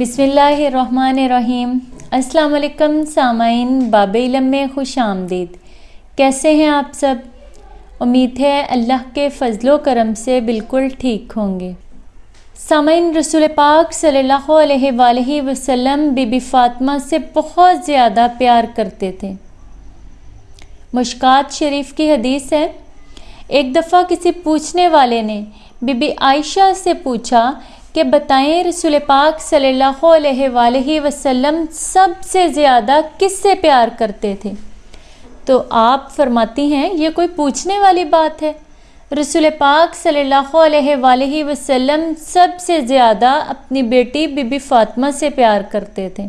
بسم اللہ الرحمن الرحیم۔ السلام علیکم سامعین باب علم میں خوش آمدید۔ کیسے ہیں آپ سب؟ امید ہے اللہ کے فضل و کرم سے بالکل ٹھیک ہوں گے۔ سامعین، رسول پاک صلی اللہ علیہ وآلہ وسلم، بی بی فاطمہ سے بہت زیادہ پیار کرتے تھے۔ مشکات شریف کی حدیث ہے، ایک دفعہ کسی پوچھنے والے نے بی بی عائشہ سے پوچھا کہ بتائیں رسول پاک صلی اللہ علیہ وآلہ وسلم سب سے زیادہ کس سے پیار کرتے تھے؟ تو آپ فرماتی ہیں، یہ کوئی پوچھنے والی بات ہے۔ رسول پاک صلی اللہ علیہ وآلہ وسلم سب سے زیادہ اپنی بیٹی بی بی فاطمہ سے پیار کرتے تھے۔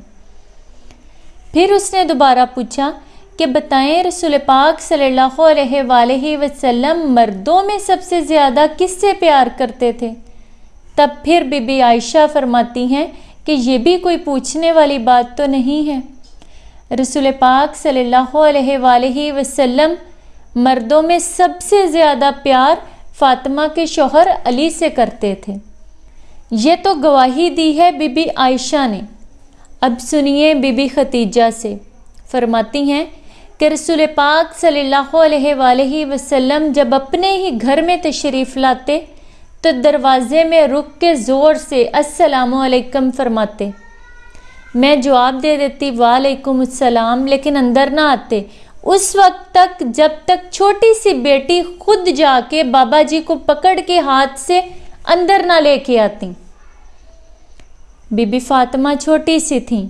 پھر اس نے دوبارہ پوچھا کہ بتائیں رسول پاک صلی اللہ علیہ وآلہ وسلم مردوں میں سب سے زیادہ کس سے پیار کرتے تھے؟ تب پھر بی بی عائشہ فرماتی ہیں کہ یہ بھی کوئی پوچھنے والی بات تو نہیں ہے۔ رسول پاک صلی اللہ علیہ وآلہ وسلم مردوں میں سب سے زیادہ پیار فاطمہ کے شوہر علی سے کرتے تھے۔ یہ تو گواہی دی ہے بی بی عائشہ نے۔ اب سنیے بی بی ختیجہ سے۔ فرماتی ہیں کہ رسول پاک صلی اللہ علیہ وآلہ وسلم جب اپنے ہی گھر میں تشریف لاتے تو دروازے میں رک کے زور سے السلام علیکم فرماتے۔ میں جواب دے دیتی، وعلیکم السلام، لیکن اندر نہ آتے۔ اس وقت تک جب تک چھوٹی سی بیٹی خود جا کے بابا جی کو پکڑ کے ہاتھ سے اندر نہ لے کے آتی۔ بی بی فاطمہ چھوٹی سی تھیں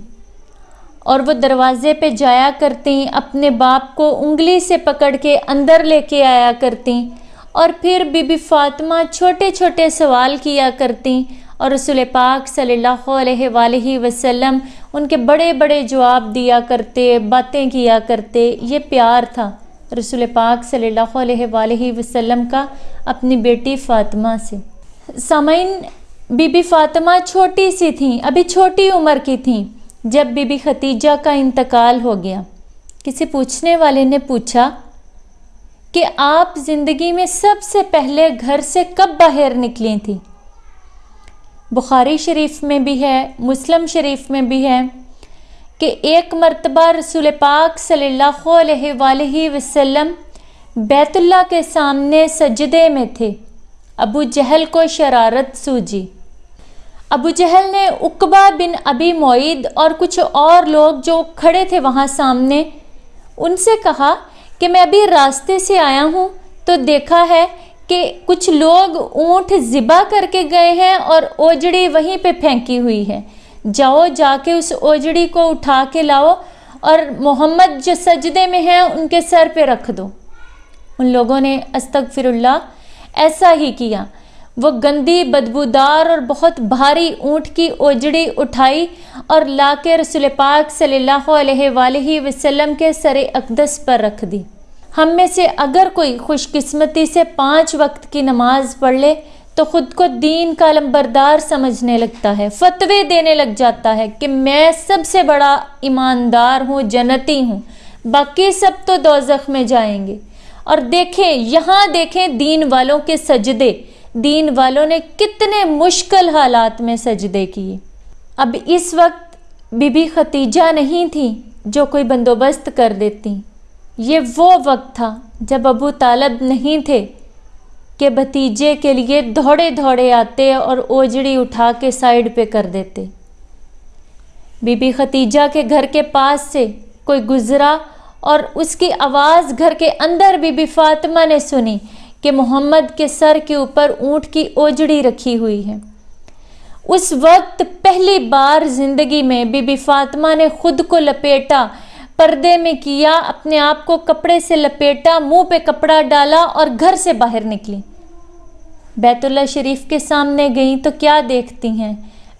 اور وہ دروازے پہ جایا کرتی اپنے باپ کو انگلی سے پکڑ کے اندر لے کے آیا کرتی اور پھر بی بی فاطمہ چھوٹے چھوٹے سوال کیا کرتی اور رسول پاک صلی اللہ علیہ وآلہ وسلم ان کے بڑے بڑے جواب دیا کرتے، باتیں کیا کرتے، یہ پیار تھا۔ رسول پاک صلی اللہ علیہ وآلہ وسلم کا اپنی بیٹی فاطمہ سے۔ سامعین، بی بی فاطمہ چھوٹی سی تھیں، ابھی چھوٹی عمر کی تھیں۔ جب بی بی ختیجہ کا انتقال ہو گیا، کسی پوچھنے والے نے پوچھا کہ آپ زندگی میں سب سے پہلے گھر سے کب باہر نکلی تھی؟ بخاری شریف میں بھی ہے، مسلم شریف میں بھی ہے کہ ایک مرتبہ رسول پاک صلی اللہ علیہ وآلہ وسلم بیت اللہ کے سامنے سجدے میں تھے۔ ابو جہل کو شرارت سوجی۔ ابو جہل نے اقبا بن ابی معید اور کچھ اور لوگ جو کھڑے تھے وہاں سامنے، ان سے کہا کہ میں ابھی راستے سے آیا ہوں تو دیکھا ہے کہ کچھ لوگ اونٹ ذبح کر کے گئے ہیں اور اوجڑی وہیں پہ پھینکی ہوئی ہے۔ جاؤ، جا کے اس اوجڑی کو اٹھا کے لاؤ اور محمد جو سجدے میں ہیں ان کے سر پہ رکھ دو۔ ان لوگوں نے استغفر اللہ، ایسا ہی کیا۔ وہ گندی بدبودار اور بہت بھاری اونٹ کی اوجڑی اٹھائی اور لا کے رسول پاک صلی اللہ علیہ وآلہ وسلم کے سر اقدس پر رکھ دی۔ ہم میں سے اگر کوئی خوش قسمتی سے پانچ وقت کی نماز پڑھ لے تو خود کو دین کا لمبردار سمجھنے لگتا ہے فتوے دینے لگ جاتا ہے کہ میں سب سے بڑا ایماندار ہوں، جنتی ہوں، باقی سب تو دوزخ میں جائیں گے۔ اور دیکھیں، یہاں دیکھیں دین والوں کے سجدے دین والوں نے کتنے مشکل حالات میں سجدے کیے۔ اب اس وقت بی بی ختیجہ نہیں تھی جو کوئی بندوبست کر دیتی۔ یہ وہ وقت تھا جب ابو طالب نہیں تھے کہ بھتیجے کے لیے دھوڑے دھوڑے آتے اور اوجڑی اٹھا کے سائڈ پہ کر دیتے۔ بی بی ختیجہ کے گھر کے پاس سے کوئی گزرا اور اس کی آواز گھر کے اندر بی بی فاطمہ نے سنی۔ کہ محمد کے سر کے اوپر اونٹ کی اوجڑی رکھی ہوئی ہے۔ اس وقت پہلی بار زندگی میں بی بی فاطمہ نے خود کو لپیٹا، پردے میں کیا، اپنے آپ کو کپڑے سے لپیٹا، منہ پہ کپڑا ڈالا اور گھر سے باہر نکلی۔ بیت اللہ شریف کے سامنے گئیں تو کیا دیکھتی ہیں؟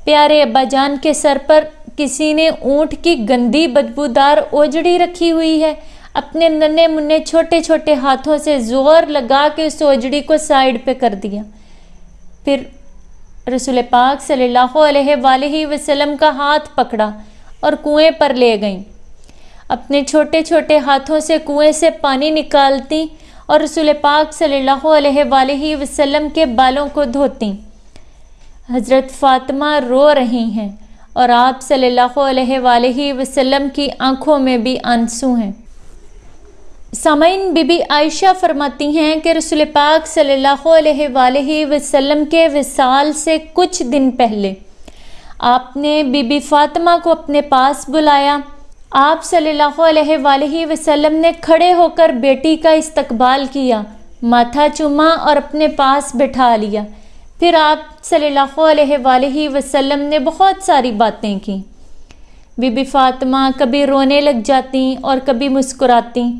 پیارے ابا جان کے سر پر کسی نے اونٹ کی گندی بدبودار اوجڑی رکھی ہوئی ہے۔ اپنے ننے منے چھوٹے چھوٹے ہاتھوں سے زور لگا کے اس اوجڑی کو سائڈ پہ کر دیا۔ پھر رسول پاک صلی اللہ علیہ وآلہ وسلم کا ہاتھ پکڑا اور کنویں پر لے گئیں۔ اپنے چھوٹے چھوٹے ہاتھوں سے کنویں سے پانی نکالتی اور رسول پاک صلی اللہ علیہ وآلہ وسلم کے بالوں کو دھوتی۔ حضرت فاطمہ رو رہی ہیں اور آپ صلی اللہ علیہ وآلہ وسلم کی آنکھوں میں بھی آنسو ہیں۔ سامعین، بی بی عائشہ فرماتی ہیں کہ رسول پاک صلی اللہ علیہ وآلہ وسلم کے وصال سے کچھ دن پہلے آپ نے بی بی فاطمہ کو اپنے پاس بلایا۔ آپ صلی اللہ علیہ وآلہ وسلم نے کھڑے ہو کر بیٹی کا استقبال کیا، ماتھا چوما اور اپنے پاس بٹھا لیا۔ پھر آپ صلی اللہ علیہ وآلہ وسلم نے بہت ساری باتیں کی بی بی فاطمہ کبھی رونے لگ جاتی اور کبھی مسکراتی۔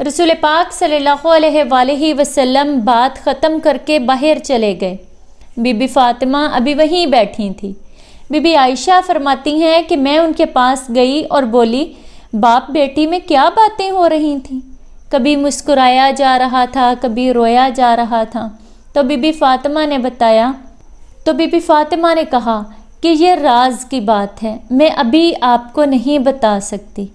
رسول پاک صلی اللہ علیہ وآلہ وسلم بات ختم کر کے باہر چلے گئے۔ بی بی فاطمہ ابھی وہیں بیٹھی تھی۔ بی بی عائشہ فرماتی ہیں کہ میں ان کے پاس گئی اور بولی، باپ بیٹی میں کیا باتیں ہو رہی تھیں؟ کبھی مسکرایا جا رہا تھا، کبھی رویا جا رہا تھا۔ تو بی بی فاطمہ نے بتایا۔ تو بی بی فاطمہ نے کہا کہ یہ راز کی بات ہے، میں ابھی آپ کو نہیں بتا سکتی۔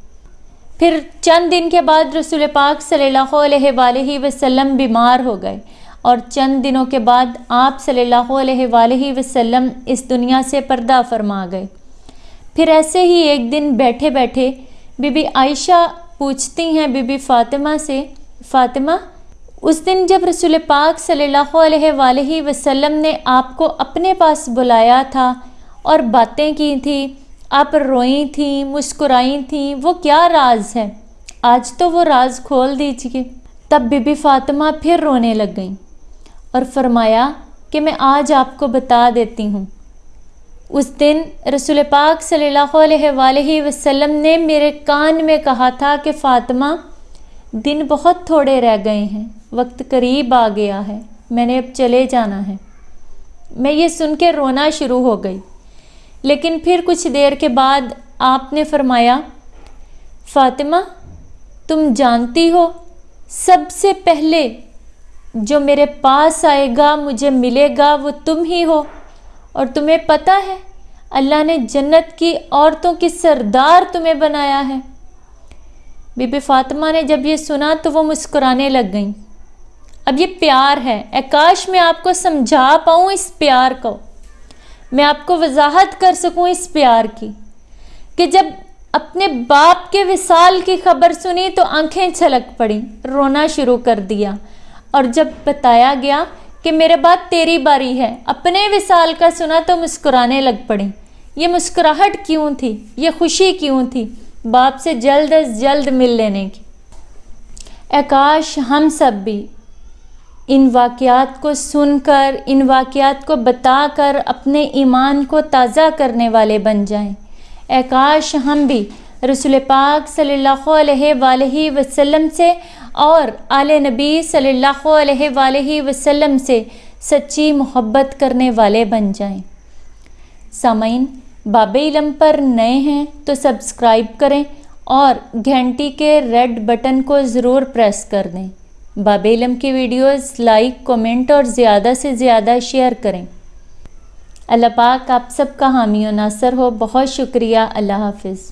پھر چند دن کے بعد رسول پاک صلی اللہ علیہ وآلہ وسلم بیمار ہو گئے اور چند دنوں کے بعد آپ صلی اللہ علیہ وآلہ وسلم اس دنیا سے پردہ فرما گئے۔ پھر ایسے ہی ایک دن بیٹھے بیٹھے بی بی عائشہ پوچھتی ہیں بی بی فاطمہ سے، فاطمہ، اس دن جب رسول پاک صلی اللہ علیہ وآلہ وسلم نے آپ کو اپنے پاس بلایا تھا اور باتیں کی تھیں آپ روئی تھیں مسکرائی تھیں، وہ کیا راز ہے؟ آج تو وہ راز کھول دیجیے تب بی بی فاطمہ پھر رونے لگ گئیں اور فرمایا کہ میں آج آپ کو بتا دیتی ہوں۔ اس دن رسول پاک صلی اللہ علیہ وآلہ وسلم نے میرے کان میں کہا تھا کہ فاطمہ دن بہت تھوڑے رہ گئے ہیں، وقت قریب آ گیا ہے، میں نے اب چلے جانا ہے۔ میں یہ سن کے رونا شروع ہو گئی۔ لیکن پھر کچھ دیر کے بعد آپ نے فرمایا، فاطمہ، تم جانتی ہو، سب سے پہلے جو میرے پاس آئے گا، مجھے ملے گا، وہ تم ہی ہو۔ اور تمہیں پتہ ہے، اللہ نے جنت کی عورتوں کی سردار تمہیں بنایا ہے۔ بی بی فاطمہ نے جب یہ سنا تو وہ مسکرانے لگ گئیں۔ اب یہ پیار ہے۔ اے کاش میں آپ کو سمجھا پاؤں اس پیار کو۔ میں آپ کو وضاحت کر سکوں اس پیار کی کہ جب اپنے باپ کے وصال کی خبر سنی تو آنکھیں چھلک پڑیں رونا شروع کر دیا۔ اور جب بتایا گیا کہ میرے بعد تیری باری ہے، اپنے وصال کا سنا تو مسکرانے لگ پڑیں یہ مسکراہٹ کیوں تھی؟ یہ خوشی کیوں تھی؟ باپ سے جلد از جلد مل لینے کی۔ اکاش ہم سب بھی ان واقعات کو سن کر، ان واقعات کو بتا کر اپنے ایمان کو تازہ کرنے والے بن جائیں۔ اے کاش ہم بھی رسول پاک صلی اللہ علیہ وآلہ وسلم سے اور آل نبی صلی اللہ علیہ وآلہ وسلم سے سچی محبت کرنے والے بن جائیں۔ سامعین، باب علم پر نئے ہیں تو سبسکرائب کریں اور گھنٹی کے ریڈ بٹن کو ضرور پریس کر دیں۔ باب علم کی ویڈیوز لائک کومنٹ اور زیادہ سے زیادہ شیئر کریں۔ اللہ پاک آپ سب کا حامی و ناصر ہو۔ بہت شکریہ۔ اللہ حافظ۔